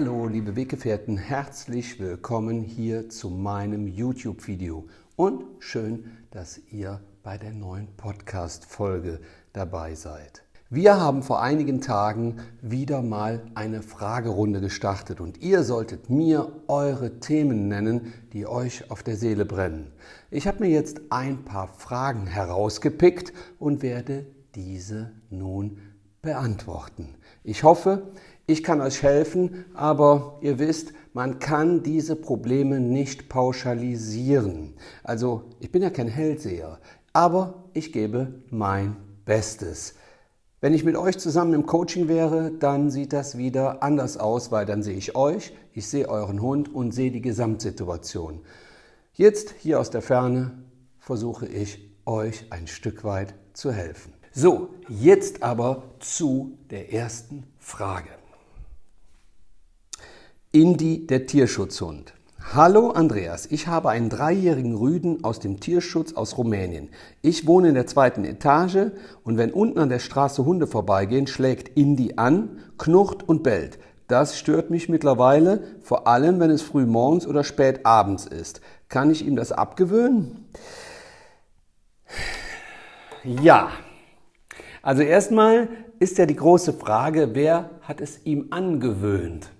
Hallo liebe Weggefährten, herzlich willkommen hier zu meinem YouTube-Video und schön, dass ihr bei der neuen Podcast-Folge dabei seid. Wir haben vor einigen Tagen wieder mal eine Fragerunde gestartet und ihr solltet mir eure Themen nennen, die euch auf der Seele brennen. Ich habe mir jetzt ein paar Fragen herausgepickt und werde diese nun beantworten. Ich hoffe, ich kann euch helfen, aber ihr wisst, man kann diese Probleme nicht pauschalisieren. Also ich bin ja kein Hellseher, aber ich gebe mein Bestes. Wenn ich mit euch zusammen im Coaching wäre, dann sieht das wieder anders aus, weil dann sehe ich euch, ich sehe euren Hund und sehe die Gesamtsituation. Jetzt hier aus der Ferne versuche ich euch ein Stück weit zu helfen. So, jetzt aber zu der ersten Frage. Indi, der Tierschutzhund. Hallo Andreas, ich habe einen dreijährigen Rüden aus dem Tierschutz aus Rumänien. Ich wohne in der zweiten Etage und wenn unten an der Straße Hunde vorbeigehen, schlägt Indi an, knurrt und bellt. Das stört mich mittlerweile, vor allem wenn es früh morgens oder spät abends ist. Kann ich ihm das abgewöhnen? Ja. Also erstmal ist ja die große Frage, wer hat es ihm angewöhnt?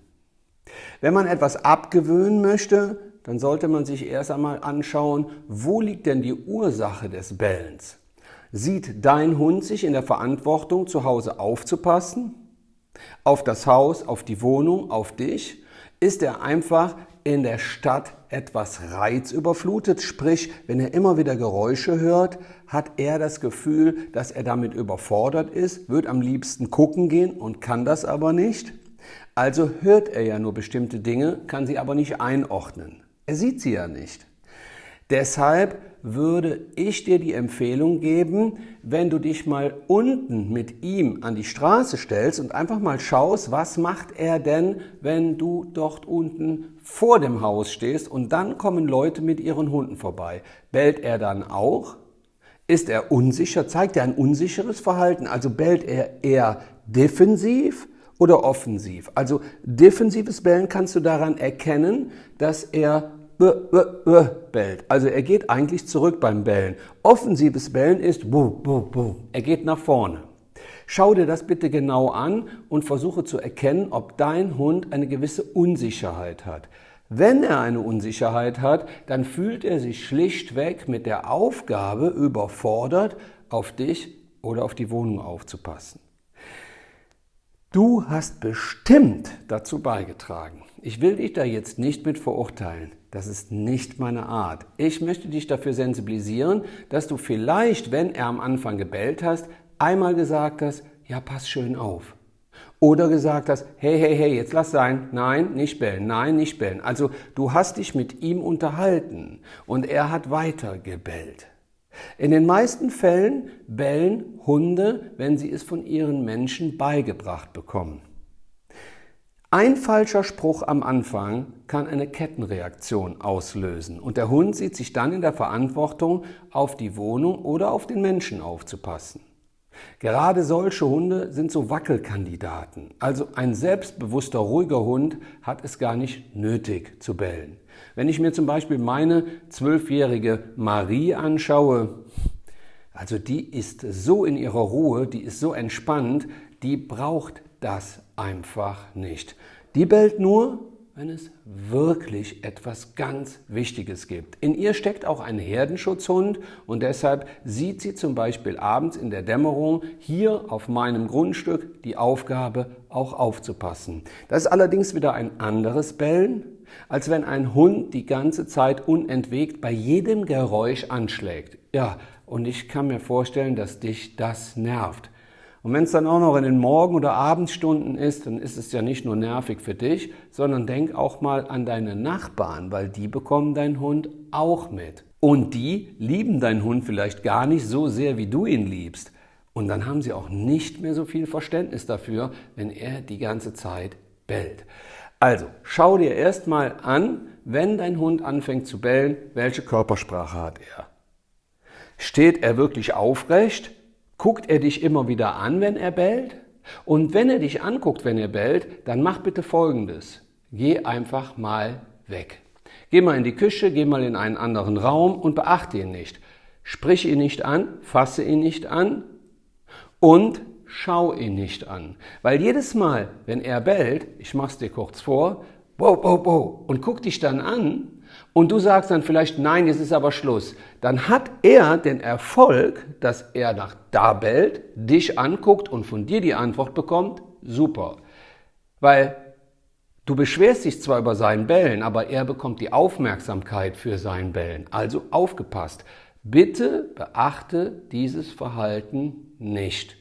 Wenn man etwas abgewöhnen möchte, dann sollte man sich erst einmal anschauen, wo liegt denn die Ursache des Bellens? Sieht dein Hund sich in der Verantwortung, zu Hause aufzupassen? Auf das Haus, auf die Wohnung, auf dich? Ist er einfach in der Stadt etwas reizüberflutet, sprich, wenn er immer wieder Geräusche hört, hat er das Gefühl, dass er damit überfordert ist, wird am liebsten gucken gehen und kann das aber nicht? Also hört er ja nur bestimmte Dinge, kann sie aber nicht einordnen. Er sieht sie ja nicht. Deshalb würde ich dir die Empfehlung geben, wenn du dich mal unten mit ihm an die Straße stellst und einfach mal schaust, was macht er denn, wenn du dort unten vor dem Haus stehst und dann kommen Leute mit ihren Hunden vorbei. Bellt er dann auch? Ist er unsicher? Zeigt er ein unsicheres Verhalten? Also bellt er eher defensiv? Oder offensiv. Also defensives Bellen kannst du daran erkennen, dass er b, b, b bellt. Also er geht eigentlich zurück beim Bellen. Offensives Bellen ist bu, bu, bu. Er geht nach vorne. Schau dir das bitte genau an und versuche zu erkennen, ob dein Hund eine gewisse Unsicherheit hat. Wenn er eine Unsicherheit hat, dann fühlt er sich schlichtweg mit der Aufgabe überfordert, auf dich oder auf die Wohnung aufzupassen. Du hast bestimmt dazu beigetragen. Ich will dich da jetzt nicht mit verurteilen. Das ist nicht meine Art. Ich möchte dich dafür sensibilisieren, dass du vielleicht, wenn er am Anfang gebellt hast, einmal gesagt hast, ja, pass schön auf. Oder gesagt hast, hey, hey, hey, jetzt lass sein. Nein, nicht bellen. Nein, nicht bellen. Also du hast dich mit ihm unterhalten und er hat weiter gebellt. In den meisten Fällen bellen Hunde, wenn sie es von ihren Menschen beigebracht bekommen. Ein falscher Spruch am Anfang kann eine Kettenreaktion auslösen und der Hund sieht sich dann in der Verantwortung, auf die Wohnung oder auf den Menschen aufzupassen. Gerade solche Hunde sind so Wackelkandidaten. Also ein selbstbewusster, ruhiger Hund hat es gar nicht nötig zu bellen. Wenn ich mir zum Beispiel meine zwölfjährige Marie anschaue, also die ist so in ihrer Ruhe, die ist so entspannt, die braucht das einfach nicht. Die bellt nur, wenn es wirklich etwas ganz Wichtiges gibt. In ihr steckt auch ein Herdenschutzhund und deshalb sieht sie zum Beispiel abends in der Dämmerung hier auf meinem Grundstück die Aufgabe, auch aufzupassen. Das ist allerdings wieder ein anderes Bellen, als wenn ein Hund die ganze Zeit unentwegt bei jedem Geräusch anschlägt. Ja, und ich kann mir vorstellen, dass dich das nervt. Und wenn es dann auch noch in den Morgen- oder Abendstunden ist, dann ist es ja nicht nur nervig für dich, sondern denk auch mal an deine Nachbarn, weil die bekommen deinen Hund auch mit. Und die lieben deinen Hund vielleicht gar nicht so sehr, wie du ihn liebst. Und dann haben sie auch nicht mehr so viel Verständnis dafür, wenn er die ganze Zeit bellt. Also, schau dir erstmal an, wenn dein Hund anfängt zu bellen, welche Körpersprache hat er? Steht er wirklich aufrecht? Guckt er dich immer wieder an, wenn er bellt? Und wenn er dich anguckt, wenn er bellt, dann mach bitte Folgendes. geh einfach mal weg. Geh mal in die Küche, geh mal in einen anderen Raum und beachte ihn nicht. Sprich ihn nicht an, fasse ihn nicht an und schau ihn nicht an. Weil jedes Mal, wenn er bellt, ich mach's dir kurz vor, wow, wow, wow, und guck dich dann an und du sagst dann vielleicht, nein, jetzt ist aber Schluss, dann hat er den Erfolg, dass er nach da bellt, dich anguckt und von dir die Antwort bekommt, super. Weil du beschwerst dich zwar über sein Bellen, aber er bekommt die Aufmerksamkeit für sein Bellen. Also aufgepasst. Bitte beachte dieses Verhalten nicht.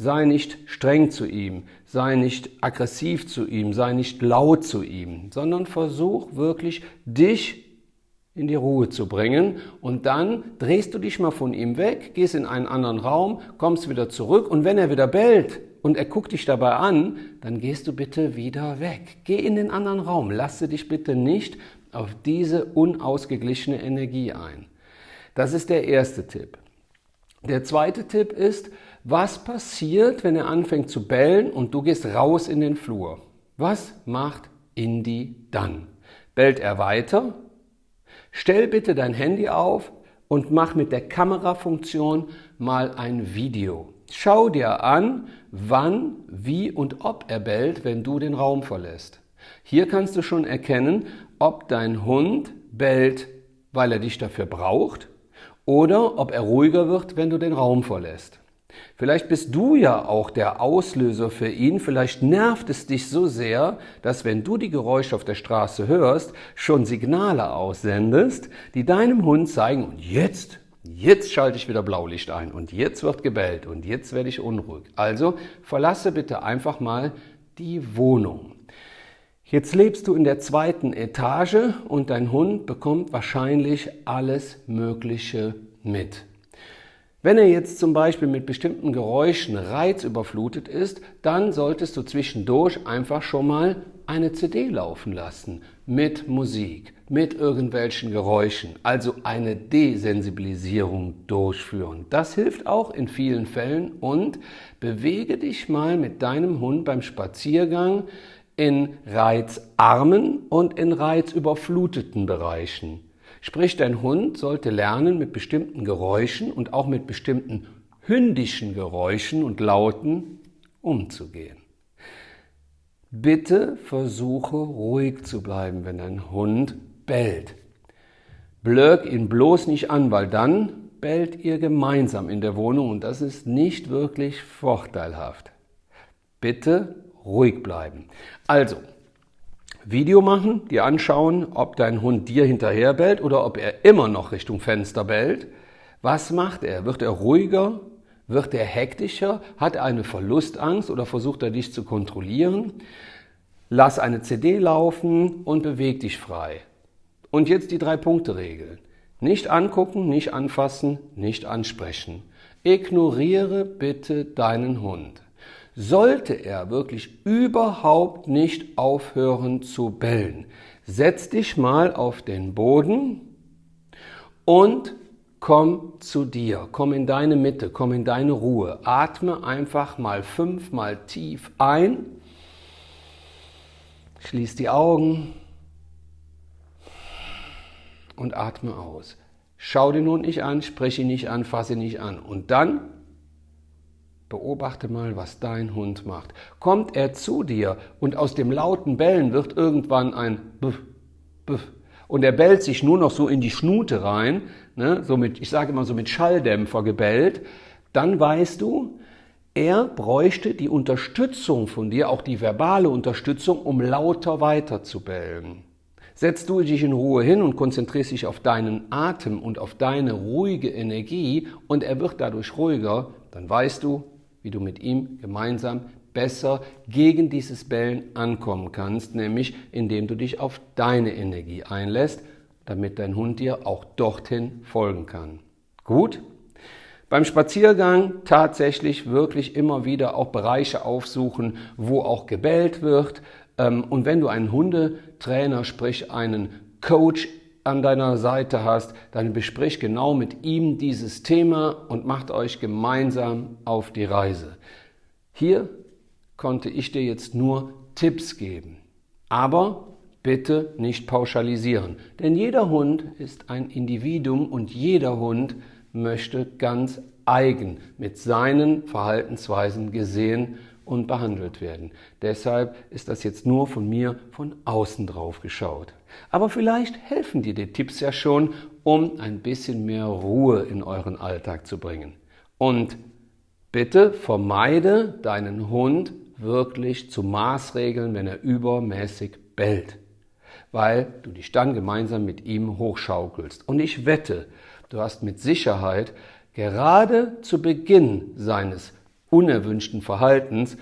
Sei nicht streng zu ihm, sei nicht aggressiv zu ihm, sei nicht laut zu ihm, sondern versuch wirklich dich in die Ruhe zu bringen und dann drehst du dich mal von ihm weg, gehst in einen anderen Raum, kommst wieder zurück und wenn er wieder bellt und er guckt dich dabei an, dann gehst du bitte wieder weg. Geh in den anderen Raum, lasse dich bitte nicht auf diese unausgeglichene Energie ein. Das ist der erste Tipp. Der zweite Tipp ist, was passiert, wenn er anfängt zu bellen und du gehst raus in den Flur? Was macht Indy dann? Bellt er weiter? Stell bitte dein Handy auf und mach mit der Kamerafunktion mal ein Video. Schau dir an, wann, wie und ob er bellt, wenn du den Raum verlässt. Hier kannst du schon erkennen, ob dein Hund bellt, weil er dich dafür braucht oder ob er ruhiger wird, wenn du den Raum verlässt. Vielleicht bist du ja auch der Auslöser für ihn, vielleicht nervt es dich so sehr, dass wenn du die Geräusche auf der Straße hörst, schon Signale aussendest, die deinem Hund zeigen, und jetzt, jetzt schalte ich wieder Blaulicht ein und jetzt wird gebellt und jetzt werde ich unruhig. Also verlasse bitte einfach mal die Wohnung. Jetzt lebst du in der zweiten Etage und dein Hund bekommt wahrscheinlich alles Mögliche mit. Wenn er jetzt zum Beispiel mit bestimmten Geräuschen reizüberflutet ist, dann solltest du zwischendurch einfach schon mal eine CD laufen lassen mit Musik, mit irgendwelchen Geräuschen, also eine Desensibilisierung durchführen. Das hilft auch in vielen Fällen und bewege dich mal mit deinem Hund beim Spaziergang in reizarmen und in reizüberfluteten Bereichen. Sprich, dein Hund sollte lernen, mit bestimmten Geräuschen und auch mit bestimmten hündischen Geräuschen und Lauten umzugehen. Bitte versuche ruhig zu bleiben, wenn dein Hund bellt. Blöck ihn bloß nicht an, weil dann bellt ihr gemeinsam in der Wohnung und das ist nicht wirklich vorteilhaft. Bitte ruhig bleiben. Also, Video machen, dir anschauen, ob dein Hund dir hinterher bellt oder ob er immer noch Richtung Fenster bellt. Was macht er? Wird er ruhiger? Wird er hektischer? Hat er eine Verlustangst oder versucht er dich zu kontrollieren? Lass eine CD laufen und beweg dich frei. Und jetzt die drei Punkte Regel. Nicht angucken, nicht anfassen, nicht ansprechen. Ignoriere bitte deinen Hund. Sollte er wirklich überhaupt nicht aufhören zu bellen, setz dich mal auf den Boden und komm zu dir, komm in deine Mitte, komm in deine Ruhe. Atme einfach mal fünfmal tief ein, schließ die Augen und atme aus. Schau den Hund nicht an, sprich ihn nicht an, fasse ihn nicht an. Und dann Beobachte mal, was dein Hund macht. Kommt er zu dir und aus dem lauten Bellen wird irgendwann ein Buff, Buff. Und er bellt sich nur noch so in die Schnute rein, ne, so mit, ich sage immer so mit Schalldämpfer gebellt, dann weißt du, er bräuchte die Unterstützung von dir, auch die verbale Unterstützung, um lauter weiter zu bellen. Setzt du dich in Ruhe hin und konzentrierst dich auf deinen Atem und auf deine ruhige Energie und er wird dadurch ruhiger, dann weißt du, wie du mit ihm gemeinsam besser gegen dieses Bellen ankommen kannst, nämlich indem du dich auf deine Energie einlässt, damit dein Hund dir auch dorthin folgen kann. Gut? Beim Spaziergang tatsächlich wirklich immer wieder auch Bereiche aufsuchen, wo auch gebellt wird. Ähm, und wenn du einen Hundetrainer, sprich einen Coach an deiner Seite hast, dann besprich genau mit ihm dieses Thema und macht euch gemeinsam auf die Reise. Hier konnte ich dir jetzt nur Tipps geben. Aber bitte nicht pauschalisieren, denn jeder Hund ist ein Individuum und jeder Hund möchte ganz eigen mit seinen Verhaltensweisen gesehen und behandelt werden. Deshalb ist das jetzt nur von mir von außen drauf geschaut. Aber vielleicht helfen dir die Tipps ja schon, um ein bisschen mehr Ruhe in euren Alltag zu bringen. Und bitte vermeide deinen Hund wirklich zu Maßregeln, wenn er übermäßig bellt, weil du dich dann gemeinsam mit ihm hochschaukelst. Und ich wette, du hast mit Sicherheit gerade zu Beginn seines unerwünschten Verhaltens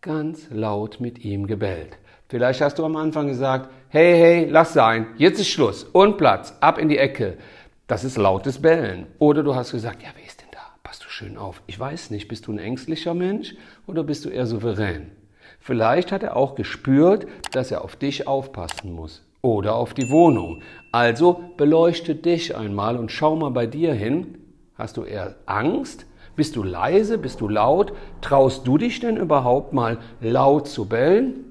ganz laut mit ihm gebellt. Vielleicht hast du am Anfang gesagt, hey, hey, lass sein, jetzt ist Schluss und Platz, ab in die Ecke. Das ist lautes Bellen. Oder du hast gesagt, ja, wer ist denn da? Passt du schön auf. Ich weiß nicht, bist du ein ängstlicher Mensch oder bist du eher souverän? Vielleicht hat er auch gespürt, dass er auf dich aufpassen muss oder auf die Wohnung. Also beleuchte dich einmal und schau mal bei dir hin. Hast du eher Angst bist du leise? Bist du laut? Traust du dich denn überhaupt mal laut zu bellen?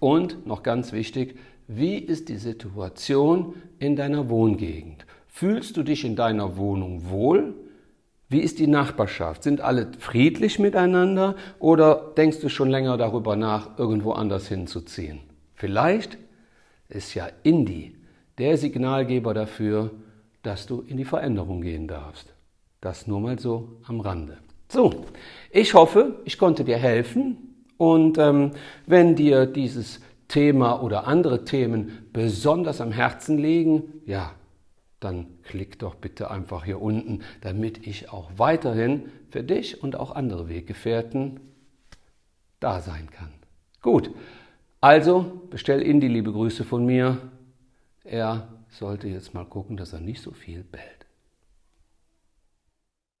Und noch ganz wichtig, wie ist die Situation in deiner Wohngegend? Fühlst du dich in deiner Wohnung wohl? Wie ist die Nachbarschaft? Sind alle friedlich miteinander oder denkst du schon länger darüber nach, irgendwo anders hinzuziehen? Vielleicht ist ja Indie der Signalgeber dafür, dass du in die Veränderung gehen darfst. Das nur mal so am Rande. So, ich hoffe, ich konnte dir helfen und ähm, wenn dir dieses Thema oder andere Themen besonders am Herzen liegen, ja, dann klick doch bitte einfach hier unten, damit ich auch weiterhin für dich und auch andere Weggefährten da sein kann. Gut, also bestell in die liebe Grüße von mir. Er sollte jetzt mal gucken, dass er nicht so viel bellt.